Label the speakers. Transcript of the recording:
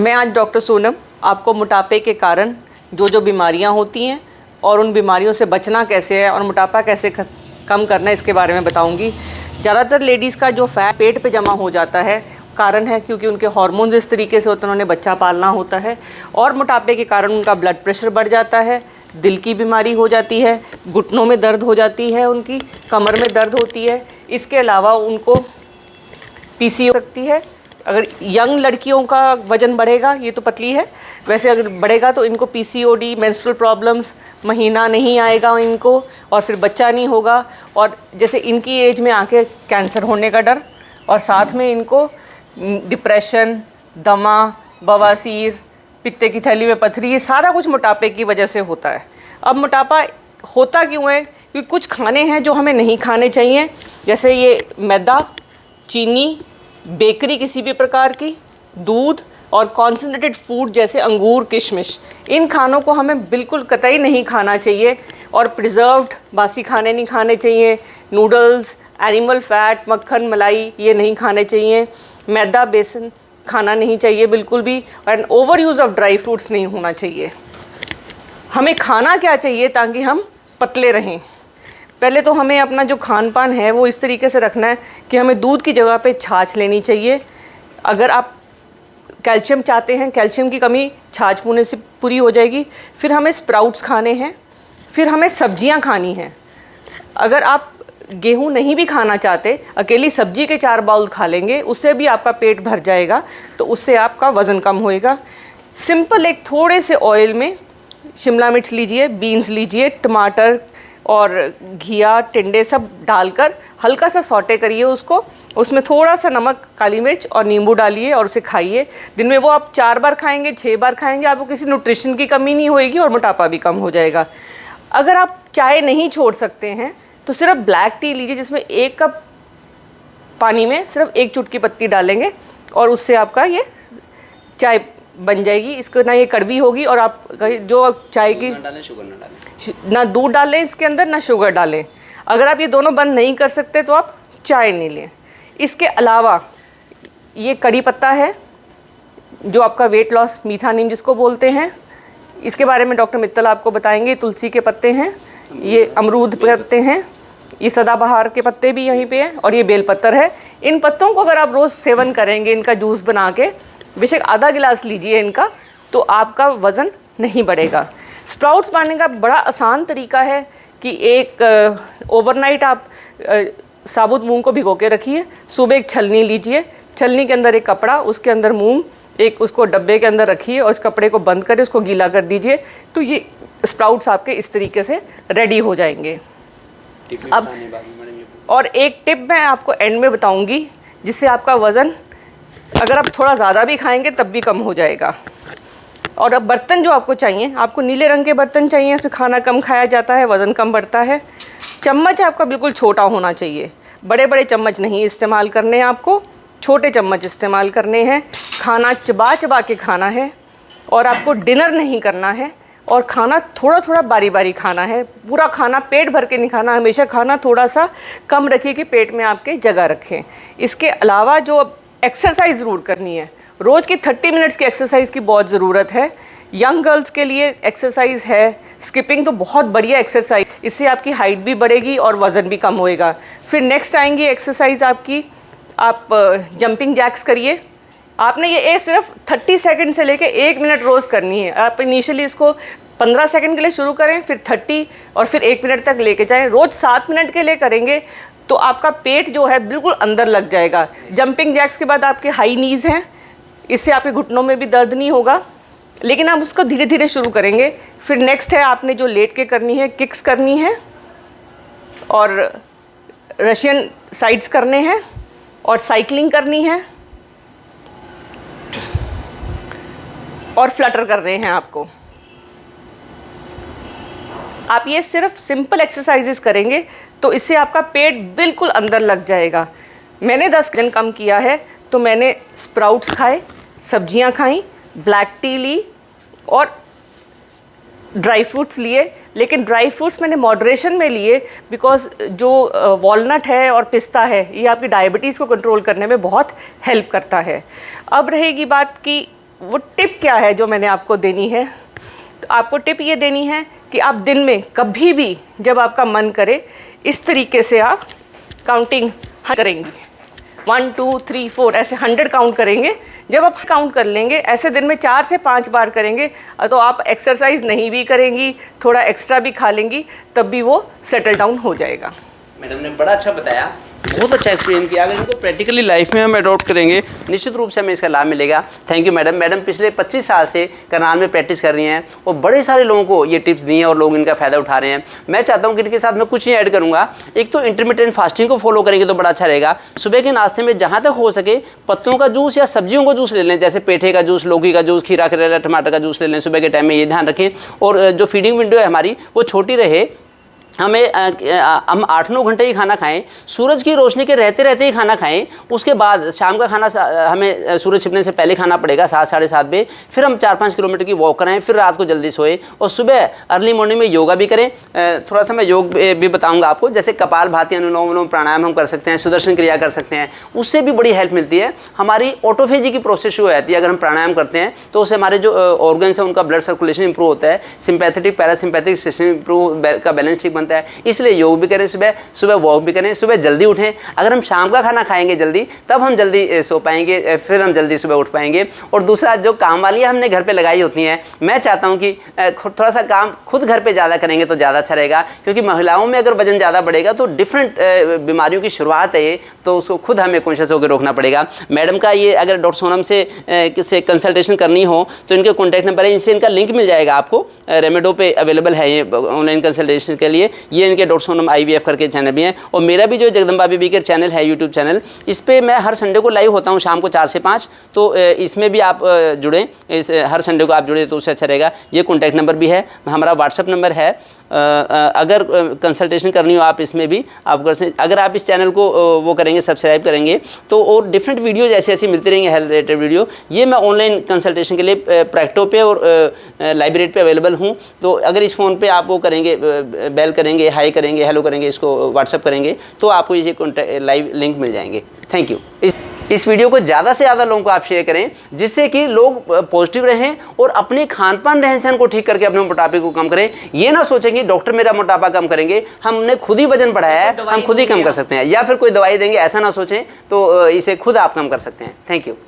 Speaker 1: मैं आज डॉक्टर सोनम आपको मोटापे के कारण जो जो बीमारियाँ होती हैं और उन बीमारियों से बचना कैसे है और मोटापा कैसे कम करना है, इसके बारे में बताऊँगी। ज़्यादातर लेडीज़ का जो फैट, पेट पे जमा हो जाता है, कारण है क्योंकि उनके हार्मोन्स इस तरीके से होते हैं उन्होंने बच्चा पालना होता है और मोटापे के कारण उनका ब्लड प्रेशर बढ़ जाता है, दिल की बीमारी हो जाती है, घुटनों में दर्द हो जाती है, उनकी कमर में दर्द होती है। इसके अलावा उनको पीसी हो सकती है अगर यंग लड़कियों का वज़न बढ़ेगा, ये तो पतली है। वैसे अगर बढ़ेगा तो इनको पीसीओडी मेंस्ट्रुअल प्रॉब्लम्स महीना नहीं आएगा इनको और फिर बच्चा नहीं होगा। और जैसे इनकी एज में आके कैंसर होने का डर और साथ में इनको डिप्रेशन दमा, बवासीर, पित्ते की थैली में पथरी, ये सारा कुछ मोटापे की वजह से होता है। अब मोटापा होता क्यों है? क्योंकि कुछ खाने हैं जो हमें नहीं खाने चाहिए। जैसे ये मैदा, चीनी बेकरी किसी भी प्रकार की, दूध और कॉन्सेंट्रेटेड फ़ूड जैसे अंगूर, किशमिश, इन खानों को हमें बिल्कुल कतई नहीं खाना चाहिए और प्रिजर्व्ड बासी खाने नहीं खाने चाहिए नूडल्स एनिमल फैट मक्खन, मलाई, ये नहीं खाने चाहिए। मैदा, बेसन खाना नहीं चाहिए बिल्कुल भी and over use of dry fruits नहीं होना चाहिए। हमें खाना क्या चाहिए ताकि हम पतले रहें? पहले तो हमें अपना जो खान पान है, वो इस तरीके से रखना है कि हमें दूध की जगह पे छाछ लेनी चाहिए। अगर आप कैल्शियम चाहते हैं, कैल्शियम की कमी छाछ पूने से पूरी हो जाएगी। फिर हमें स्प्राउट्स खाने हैं, फिर हमें सब्ज़ियाँ खानी हैं। अगर आप गेहूँ नहीं भी खाना चाहते, अकेली सब्ज़ी के चार बाउल खा लेंगे, उससे भी आपका पेट भर जाएगा तो उससे आपका वज़न कम होएगा। सिंपल एक थोड़े से ऑयल में शिमला मिर्च लीजिए, बीन्स लीजिए, टमाटर और घिया, टिंडे सब डालकर हल्का सा सौटे करिए उसको। उसमें थोड़ा सा नमक, काली मिर्च और नींबू डालिए और उसे खाइए। दिन में वो आप चार बार खाएँगे छः बार खाएँगे, आपको किसी न्यूट्रिशन की कमी नहीं होएगी और मोटापा भी कम हो जाएगा। अगर आप चाय नहीं छोड़ सकते हैं तो सिर्फ़ ब्लैक टी लीजिए, जिसमें एक कप पानी में सिर्फ़ एक चुटकी पत्ती डालेंगे और उससे आपका ये चाय बन जाएगी इसको ना ये कड़वी होगी और आप जो चाय की
Speaker 2: ना डालें शुगर ना डालें।
Speaker 1: ना दूध डालें इसके अंदर ना शुगर डालें। अगर आप ये दोनों बंद नहीं कर सकते तो आप चाय नहीं लें। इसके अलावा ये कड़ी पत्ता है जो आपका वेट लॉस मीठा नीम जिसको बोलते हैं इसके बारे में डॉक्टर मित्तल आपको बताएँगे तुलसी के पत्ते हैं ये अमरूद के पत्ते हैं ये सदाबहार के पत्ते भी यहीं पे हैं और ये बेलपत्तर है। इन पत्तों को अगर आप रोज़ सेवन करेंगे इनका जूस बना के बेशक आधा गिलास लीजिए इनका तो आपका वज़न नहीं बढ़ेगा। स्प्राउट्स पाने का बड़ा आसान तरीका है कि एक ओवरनाइट आप आ, साबुत मूंग को भिगो के रखिए सुबह एक छलनी लीजिए छलनी के अंदर एक कपड़ा उसके अंदर मूंग एक उसको डब्बे के अंदर रखिए और उस कपड़े को बंद करें उसको गीला कर दीजिए तो ये स्प्राउट्स आपके इस तरीके से रेडी हो जाएँगे। अब और एक टिप मैं आपको एंड में बताऊँगी जिससे आपका वज़न अगर आप थोड़ा ज़्यादा भी खाएँगे, तब भी कम हो जाएगा। और अब बर्तन जो आपको चाहिए, आपको नीले रंग के बर्तन चाहिए, उसमें खाना कम खाया जाता है, वज़न कम बढ़ता है। चम्मच आपका बिल्कुल छोटा होना चाहिए। बड़े बड़े चम्मच नहीं इस्तेमाल करने आपको, छोटे चम्मच इस्तेमाल करने हैं। खाना चबा चबा के खाना है, और आपको डिनर नहीं करना है, और खाना थोड़ा थोड़ा बारी बारी खाना है। पूरा खाना पेट भर के नहीं खाना, हमेशा खाना थोड़ा सा कम रखिए कि पेट में आपके जगह रखें। इसके अलावा जो एक्सरसाइज ज़रूर करनी है। रोज़ की थर्टी मिनट्स की एक्सरसाइज की बहुत ज़रूरत है। यंग गर्ल्स के लिए एक्सरसाइज है। स्किपिंग तो बहुत बढ़िया एक्सरसाइज इससे आपकी हाइट भी बढ़ेगी और वज़न भी कम होएगा। फिर नेक्स्ट आएँगी एक्सरसाइज आपकी। आप जंपिंग जैक्स करिए। आपने ये ए सिर्फ़ 30 सेकंड से लेके एक मिनट रोज़ करनी है। आप इनिशियली इसको 15 सेकंड के लिए शुरू करें, फिर 30 और फिर एक मिनट तक लेके जाएँ। रोज़ सात मिनट के लिए करेंगे। तो आपका पेट जो है बिल्कुल अंदर लग जाएगा। जंपिंग जैक्स के बाद आपके हाई नीज़ हैं। इससे आपके घुटनों में भी दर्द नहीं होगा। लेकिन आप उसको धीरे धीरे शुरू करेंगे। फिर नेक्स्ट है आपने जो लेट के करनी है किक्स करनी है। और रशियन साइड्स करने हैं। और साइकिलिंग करनी है। और फ्लटर कर रहे हैं आपको। आप ये सिर्फ़ सिंपल एक्सरसाइजेस करेंगे तो इससे आपका पेट बिल्कुल अंदर लग जाएगा। मैंने दस दिन कम किया है तो मैंने स्प्राउट्स खाए, सब्ज़ियाँ खाई ब्लैक टी ली और ड्राई फ्रूट्स लिए। लेकिन ड्राई फ्रूट्स मैंने मॉडरेशन में लिए बिकॉज़ जो वॉलनट है और पिस्ता है, ये आपकी डायबिटीज़ को कंट्रोल करने में बहुत हेल्प करता है। अब रहेगी बात कि वो टिप क्या है जो मैंने आपको देनी है। तो आपको टिप ये देनी है कि आप दिन में कभी भी जब आपका मन करे, इस तरीके से आप काउंटिंग करेंगी। वन टू थ्री फोर ऐसे हंड्रेड काउंट करेंगे। जब आप काउंट कर लेंगे, ऐसे दिन में चार से पाँच बार करेंगे तो आप एक्सरसाइज नहीं भी करेंगी, थोड़ा एक्स्ट्रा भी खा लेंगी, तब भी वो सेटल डाउन हो जाएगा।
Speaker 2: मैडम ने बड़ा अच्छा बताया। बहुत अच्छा एक्सप्लेन किया। अगर इनको प्रैक्टिकली लाइफ में हम अडॉप्ट करेंगे, निश्चित रूप से हमें इसका लाभ मिलेगा। Thank you madam. मैडम पिछले 25 साल से करनाल में प्रैक्टिस कर रही हैं और बड़े सारे लोगों को ये टिप्स दी हैं और लोग इनका फ़ायदा उठा रहे हैं। मैं चाहता हूँ कि इनके साथ मैं कुछ ही ऐड करूँगा। एक तो इंटरमीडियंट फास्टिंग को फॉलो करेंगे तो बड़ा अच्छा रहेगा। सुबह के नाश्ते में जहाँ तक हो सके पत्तों का जूस या सब्जियों का जूस ले लें। जैसे पेठे का जूस, लौकी का जूस, खीरा, करेला, टमाटर का जूस ले लें। सुबह के टाइम में ये ध्यान रखें। और जो फीडिंग विंडो है हमारी, वो छोटी रहे। हमें हम आठ नौ घंटे ही खाना खाएँ, सूरज की रोशनी के रहते रहते ही खाना खाएँ, उसके बाद शाम का खाना हमें सूरज छिपने से पहले खाना पड़ेगा सात, साढ़े सात बजे, फिर हम चार पाँच किलोमीटर की वॉक करें फिर रात को जल्दी सोए और सुबह अर्ली मॉर्निंग में योगा भी करें। थोड़ा सा मैं योग भी बताऊँगा आपको, जैसे कपाल भाती अनुलोम विलोम प्राणायाम हम कर सकते हैं, सुदर्शन क्रिया कर सकते हैं, उससे भी बड़ी हेल्प मिलती है। हमारी ऑटोफेजी की प्रोसेस शुरू जाती है अगर हम प्राणायाम करते हैं तो उससे हमारे जो ऑर्गन्स हैं, उनका ब्लड सर्कुलेशन इंप्रूव होता है सिंपैथेटिक पैरासिम्पैथिक सिस्टम इंप्रूव का बैलेंस ठीक बनता है। इसलिए योग भी करें सुबह सुबह वॉक भी करें, सुबह जल्दी उठें। अगर हम शाम का खाना खाएँगे जल्दी, तब हम जल्दी सो पाएँगे फिर हम जल्दी सुबह उठ पाएँगे। और दूसरा, जो काम वाली हमने घर पर लगाई होती हैं, मैं चाहता हूँ कि थोड़ा सा काम खुद घर पर ज़्यादा करेंगे तो ज़्यादा अच्छा रहेगा, क्योंकि महिलाओं में अगर वज़न ज़्यादा बढ़ेगा तो डिफरेंट बीमारियों की शुरुआत है तो उसको खुद हमें कॉन्शियस होकर रोकना पड़ेगा। मैडम का ये अगर डॉक्टर सोनम से किससे कंसल्टेशन करनी हो तो इनके कॉन्टैक्ट नंबर है इनसे इनका लिंक मिल जाएगा आपको। रेमेडो पे अवेलेबल है ये ऑनलाइन कंसल्टेशन के लिए। ये इनके डॉक्टर सोनम आई करके चैनल भी हैं। और मेरा भी जो जगदम्बा बीबी के चैनल है यूट्यूब चैनल इस पर मैं हर संडे को लाइव होता हूँ शाम को चार से पाँच। तो इसमें भी आप जुड़ें, इस, हर संडे को आप जुड़े तो उससे अच्छा रहेगा। ये कॉन्टैक्ट नंबर भी है, हमारा व्हाट्सअप नंबर है अगर कंसल्टेशन करनी हो आप इसमें भी, आप कर सकते अगर आप इस चैनल को वो करेंगे सब्सक्राइब करेंगे तो और डिफरेंट वीडियो ऐसी ऐसे मिलती रहेंगे हेल्थ रिलेटेड वीडियो ये मैं ऑनलाइन कंसल्टेशन के लिए प्रैक्टो पे और लाइब्रेरी पे अवेलेबल हूँ। तो अगर इस फ़ोन पे आप वो करेंगे बेल करेंगे हाई करेंगे हेलो करेंगे, इसको व्हाट्सअप करेंगे तो आपको ये लाइव लिंक मिल जाएँगे। थैंक यू इस वीडियो को ज़्यादा से ज़्यादा लोगों को आप शेयर करें जिससे कि लोग पॉजिटिव रहें और अपने खान पान रहन सहन को ठीक करके अपने मोटापे को कम करें। ये ना सोचें कि डॉक्टर मेरा मोटापा कम करेंगे हमने खुद ही वज़न बढ़ाया है हम खुद ही कम कर सकते हैं। या फिर कोई दवाई देंगे ऐसा ना सोचें तो इसे खुद आप कम कर सकते हैं। Thank you